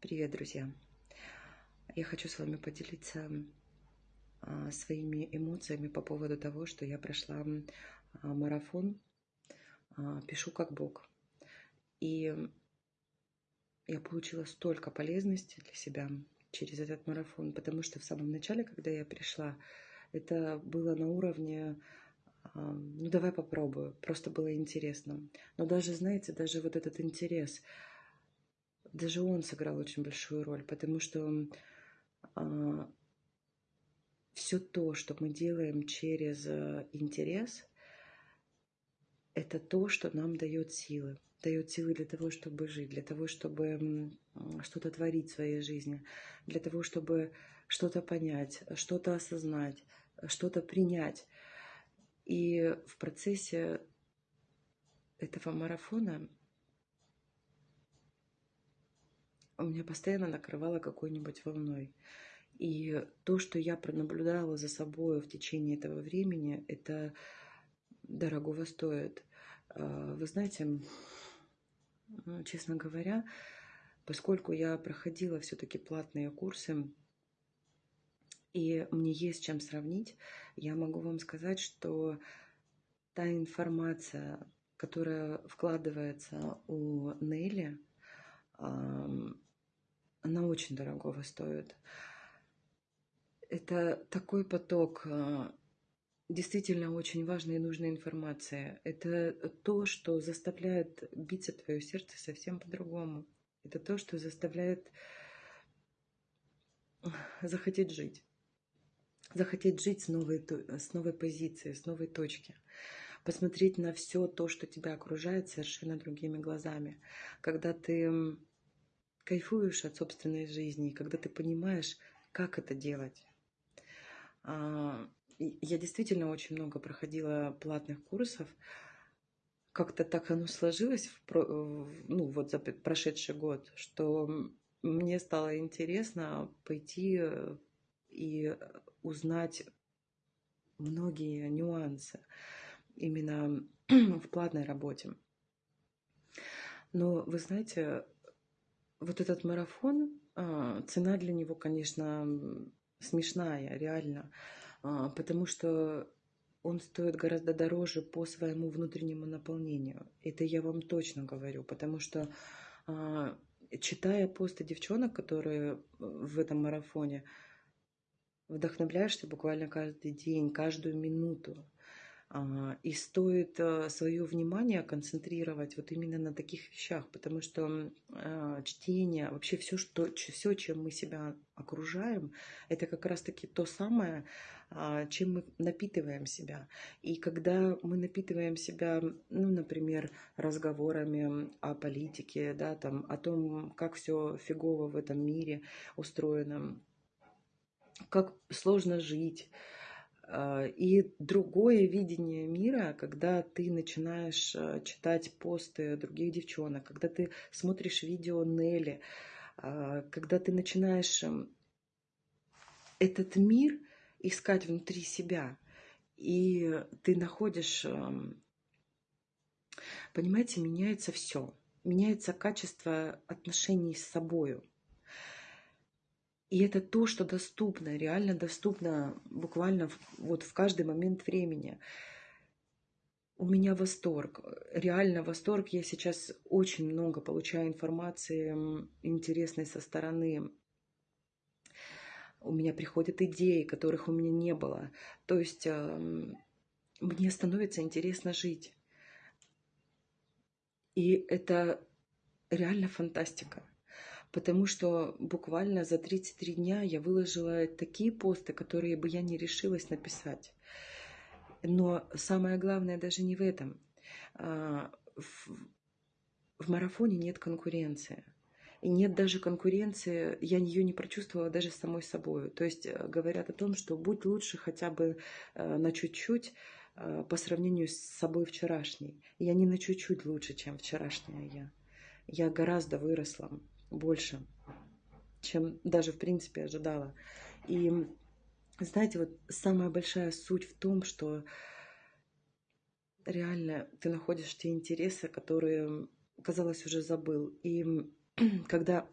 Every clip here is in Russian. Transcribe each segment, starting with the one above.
Привет, друзья! Я хочу с вами поделиться а, своими эмоциями по поводу того, что я прошла а, марафон а, «Пишу как Бог». И я получила столько полезности для себя через этот марафон, потому что в самом начале, когда я пришла, это было на уровне ну давай попробую, просто было интересно. Но даже, знаете, даже вот этот интерес – даже он сыграл очень большую роль, потому что а, все то, что мы делаем через э, интерес, это то, что нам дает силы. Дает силы для того, чтобы жить, для того, чтобы что-то творить в своей жизни, для того, чтобы что-то понять, что-то осознать, что-то принять. И в процессе этого марафона меня постоянно накрывало какой-нибудь волной. И то, что я пронаблюдала за собой в течение этого времени, это дорогого стоит. А, вы знаете, ну, честно говоря, поскольку я проходила все-таки платные курсы, и мне есть чем сравнить, я могу вам сказать, что та информация, которая вкладывается у Нелли, она очень дорогого стоит. Это такой поток а, действительно очень важной и нужной информации. Это то, что заставляет биться твое сердце совсем по-другому. Это то, что заставляет захотеть жить. Захотеть жить с новой, с новой позиции, с новой точки. Посмотреть на все то, что тебя окружает, совершенно другими глазами. Когда ты кайфуешь от собственной жизни, когда ты понимаешь, как это делать. А, я действительно очень много проходила платных курсов. Как-то так оно сложилось в, ну, вот за прошедший год, что мне стало интересно пойти и узнать многие нюансы именно в платной работе. Но вы знаете, вот этот марафон, а, цена для него, конечно, смешная, реально, а, потому что он стоит гораздо дороже по своему внутреннему наполнению. Это я вам точно говорю, потому что а, читая посты девчонок, которые в этом марафоне, вдохновляешься буквально каждый день, каждую минуту. А, и стоит э, свое внимание концентрировать вот именно на таких вещах, потому что а, чтение, вообще все, что, все, чем мы себя окружаем, это как раз-таки то самое, а, чем мы напитываем себя. И когда мы напитываем себя, ну, например, разговорами о политике, да, там, о том, как все фигово в этом мире устроено, как сложно жить, и другое видение мира, когда ты начинаешь а, читать посты других девчонок, когда ты смотришь видео Нелли, а, когда ты начинаешь эм, этот мир искать внутри себя, и ты находишь, эм, понимаете, меняется все, меняется качество отношений с собой. И это то, что доступно, реально доступно буквально вот в каждый момент времени. У меня восторг, реально восторг. Я сейчас очень много получаю информации интересной со стороны. У меня приходят идеи, которых у меня не было. То есть э, мне становится интересно жить. И это реально фантастика потому что буквально за 33 дня я выложила такие посты, которые бы я не решилась написать. Но самое главное даже не в этом. А, в марафоне нет конкуренции. И нет даже конкуренции, я ее не прочувствовала даже самой собой. То есть э, говорят о том, что будь лучше хотя бы э, на чуть-чуть э, по сравнению с собой вчерашней. Я не на чуть-чуть лучше, чем вчерашняя я. Я гораздо выросла больше, чем даже в принципе ожидала. И знаете, вот самая большая суть в том, что реально ты находишь те интересы, которые, казалось, уже забыл. И когда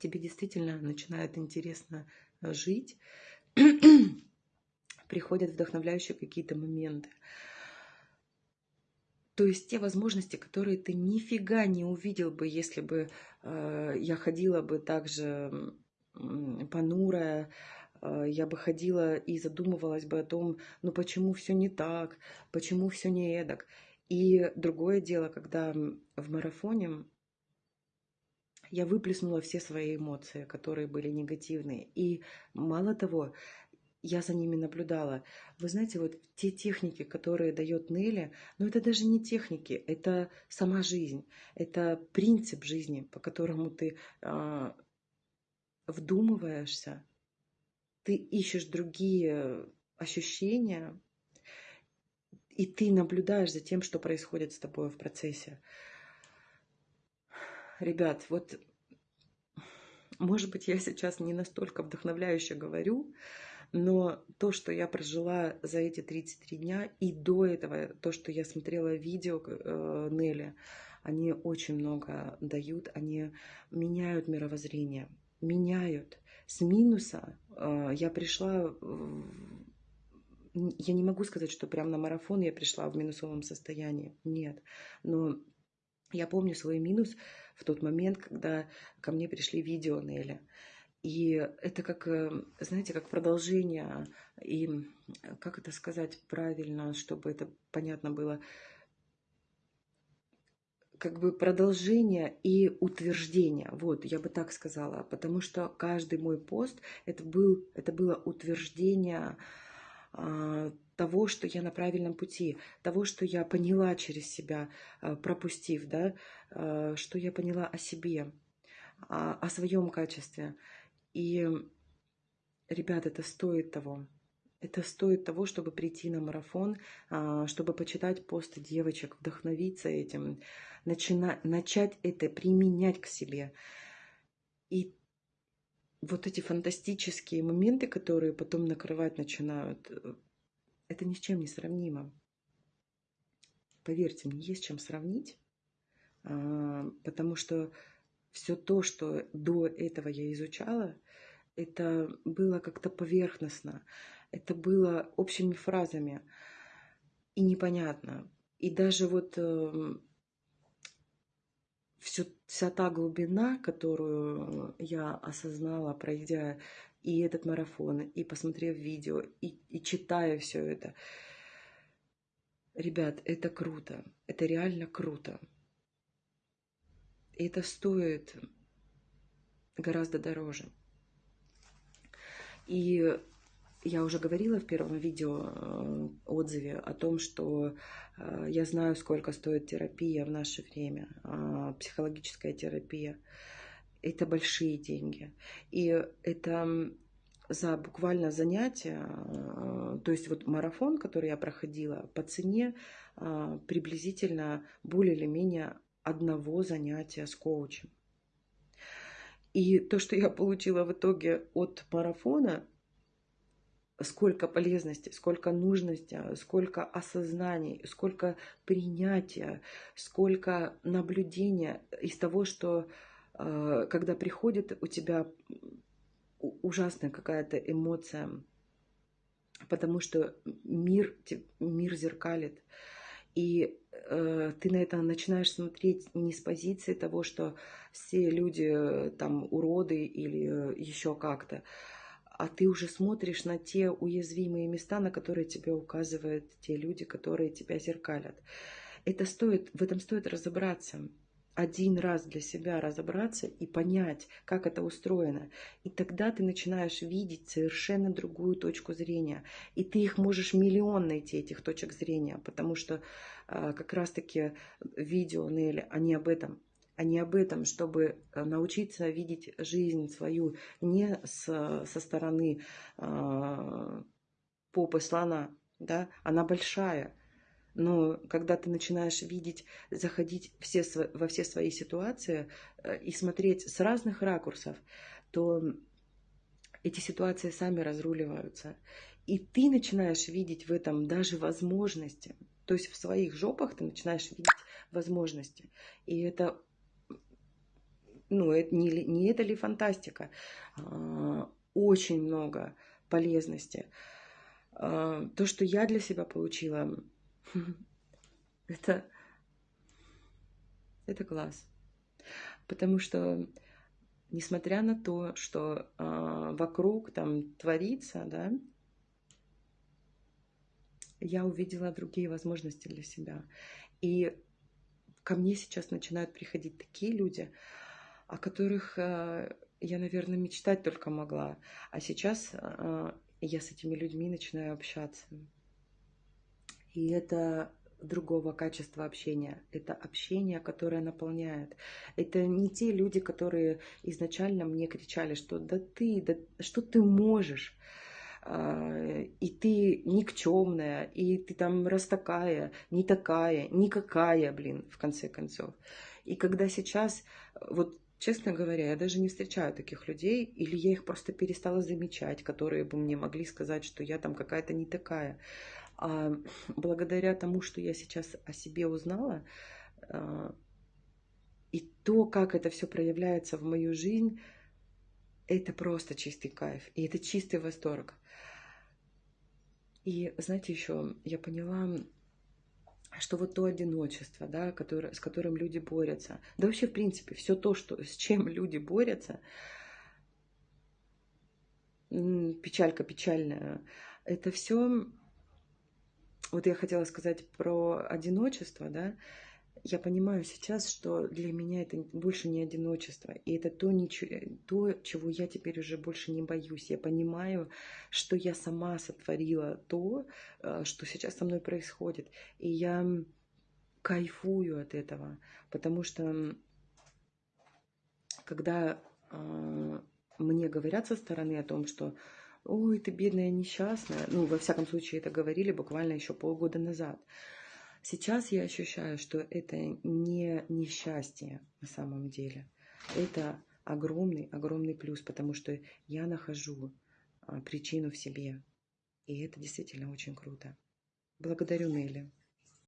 тебе действительно начинает интересно жить, приходят вдохновляющие какие-то моменты. То есть те возможности, которые ты нифига не увидел бы, если бы э, я ходила бы также понурая, э, я бы ходила и задумывалась бы о том, ну почему все не так, почему все не эдак. И другое дело, когда в марафоне я выплеснула все свои эмоции, которые были негативные. И мало того, я за ними наблюдала. Вы знаете, вот те техники, которые дает Нелли, ну это даже не техники, это сама жизнь, это принцип жизни, по которому ты э, вдумываешься, ты ищешь другие ощущения, и ты наблюдаешь за тем, что происходит с тобой в процессе. Ребят, вот, может быть, я сейчас не настолько вдохновляюще говорю, но то, что я прожила за эти 33 дня, и до этого, то, что я смотрела видео э, Нелли, они очень много дают, они меняют мировоззрение, меняют. С минуса э, я пришла, я не могу сказать, что прямо на марафон я пришла в минусовом состоянии, нет, но я помню свой минус в тот момент, когда ко мне пришли видео Нелли. И это как, э, знаете, как продолжение, и как это сказать правильно, чтобы это понятно было, как бы продолжение и утверждение. Вот, я бы так сказала, потому что каждый мой пост это, был, это было утверждение а, того, что я на правильном пути, того, что я поняла через себя, а, пропустив, да, а, что я поняла о себе, а, о своем качестве. И, ребят, это стоит того. Это стоит того, чтобы прийти на марафон, а, чтобы почитать посты девочек, вдохновиться этим, начина, начать это применять к себе. И вот эти фантастические моменты, которые потом накрывать начинают, э, это ни с чем не сравнимо. Поверьте, мне есть чем сравнить, а, потому что все то, что до этого я изучала, это было как-то поверхностно, это было общими фразами и непонятно. И даже вот э, всю, вся та глубина, которую я осознала, пройдя и этот марафон, и посмотрев видео, и, и читая все это, ребят, это круто, это реально круто. И это стоит гораздо дороже. И я уже говорила в первом видео э, отзыве о том, что э, я знаю, сколько стоит терапия в наше время, а, психологическая терапия. Это большие деньги. И это за буквально занятие, э, то есть вот марафон, который я проходила, по цене приблизительно более или менее одного занятия с коучем. И то, что я получила в итоге от марафона, сколько полезности, сколько нужности, сколько осознаний, сколько принятия, сколько наблюдения из того, что э, когда приходит у тебя ужасная какая-то эмоция, потому что мир, мир зеркалит. И ты на это начинаешь смотреть не с позиции того, что все люди э, там уроды или э, еще как-то, а ты уже смотришь на те уязвимые места, на которые тебе указывают те люди, которые тебя зеркалят. Это стоит, в этом стоит разобраться один раз для себя разобраться и понять, как это устроено. И тогда ты начинаешь видеть совершенно другую точку зрения. И ты их можешь миллион найти, этих точек зрения, потому что э, как раз-таки видео Нелли, они об этом. Они об этом, чтобы э, научиться видеть жизнь свою не с, со стороны э, попы слона, да, она большая, но когда ты начинаешь видеть, заходить все, во все свои ситуации э, и смотреть с разных ракурсов, то эти ситуации сами разруливаются. И ты начинаешь видеть в этом даже возможности. То есть в своих жопах ты начинаешь видеть возможности. И это ну, это не, не это ли фантастика? А, очень много полезности. А, то, что я для себя получила, это, это класс. Потому что, несмотря на то, что э, вокруг там творится, да, я увидела другие возможности для себя. И ко мне сейчас начинают приходить такие люди, о которых э, я, наверное, мечтать только могла. А сейчас э, я с этими людьми начинаю общаться. И это другого качества общения. Это общение, которое наполняет. Это не те люди, которые изначально мне кричали, что да ты, да что ты можешь а, и ты никчемная, и ты там раз такая, не такая, никакая, блин, в конце концов. И когда сейчас, вот честно говоря, я даже не встречаю таких людей, или я их просто перестала замечать, которые бы мне могли сказать, что я там какая-то не такая. А благодаря тому, что я сейчас о себе узнала, а, и то, как это все проявляется в мою жизнь, это просто чистый кайф, и это чистый восторг. И знаете, еще я поняла, что вот то одиночество, да, которое, с которым люди борются, да вообще, в принципе, все то, что, с чем люди борются, печалька печальная, это все вот я хотела сказать про одиночество, да, я понимаю сейчас, что для меня это больше не одиночество, и это то, то, чего я теперь уже больше не боюсь. Я понимаю, что я сама сотворила то, э, что сейчас со мной происходит, и я кайфую от этого, потому что когда э, мне говорят со стороны о том, что ой, ты бедная несчастная. Ну, во всяком случае, это говорили буквально еще полгода назад. Сейчас я ощущаю, что это не несчастье на самом деле. Это огромный, огромный плюс, потому что я нахожу а, причину в себе. И это действительно очень круто. Благодарю, Нелли.